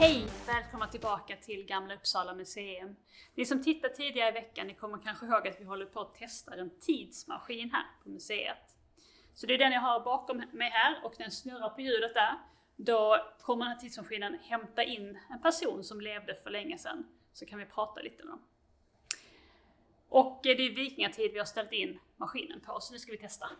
Hej! Välkomna tillbaka till Gamla Uppsala museum. Ni som tittat tidigare i veckan, ni kommer kanske ihåg att vi håller på att testa en tidsmaskin här på museet. Så det är den jag har bakom mig här och den snurrar på ljudet där. Då kommer den här tidsmaskinen hämta in en person som levde för länge sedan. Så kan vi prata lite med dem. Och det är vikingatid vi har ställt in maskinen på, så nu ska vi testa.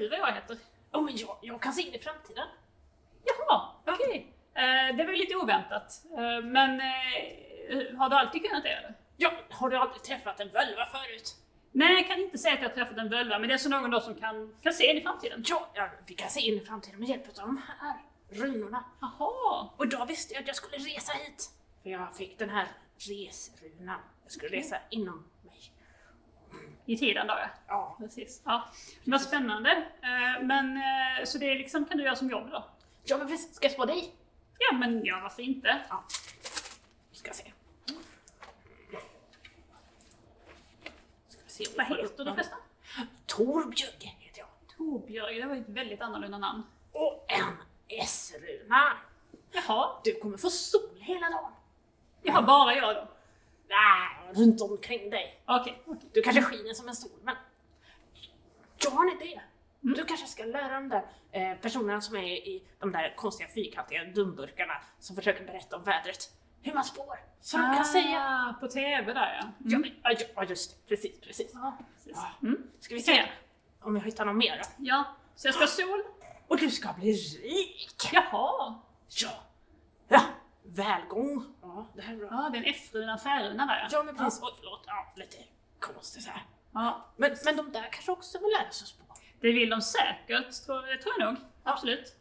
Vet du vad jag heter? Oh, men jag, jag kan se in i framtiden. Jaha, okej. Okay. Uh, det var ju lite oväntat. Uh, men uh, har du alltid kunnat det eller? Ja, har du aldrig träffat en völva förut? Nej, jag kan inte säga att jag har träffat en völva, men det är så någon då som kan, kan se in i framtiden. Ja, ja, vi kan se in i framtiden med hjälp av de här runorna. Jaha. Och då visste jag att jag skulle resa hit. För jag fick den här resrunan. Jag skulle okay. resa inom. I tiden då ja. Ja. Precis. Ja. Vad spännande. Men så det liksom kan du göra som jobb då? Ja men precis. Ska jag spå dig? Ja men ja, varför inte? Ja. Ska se. Ska se Vad heter du förresten? Torbjörg heter jag. Torbjörg, det var ett väldigt annorlunda namn. Och en S-runa. Jaha. Du kommer få sol hela dagen. Jaha, bara jag då? Nej, runt omkring dig. Okej. Okay, okay. Du kanske skiner som en sol, men jag har en idé. Mm. Du kanske ska lära de där eh, personerna som är i de där konstiga fyrkantiga dumburkarna som försöker berätta om vädret, hur man spår. Så de kan säga... På TV där ja. Men, ja, ja, just det. Precis, precis. Ja, precis. Mm. Ska vi se om jag hittar något mer då? Ja, så jag ska ha sol. Och du ska bli rik! Jaha! Ja! Ja! Välgång! Ja, det här är bra. Ja, det är en F-runa, färruna där ja. Ja, men precis. Oj, förlåt. Ja, lite konstigt så här. Ja. Men, men de där kanske också vill lära sig spå? Det vill de säkert, tror, det tror jag nog. Absolut.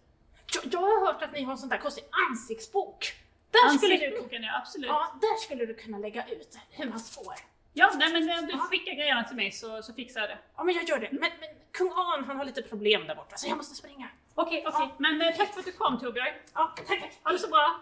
Jag, jag har hört att ni har en sån där konstig ansiktsbok. Där skulle du, ja absolut. ja, där skulle du kunna lägga ut hur man spår. Ja, nej men eh, du Ja. skickar grejerna till mig så, så fixar jag det. Ja, men jag gör det. Men, men kung An, han har lite problem där borta, så jag måste springa. Okej, okej. Men eh, tack för att du kom Torbjörn. Ja, tack, tack. Ha det så bra.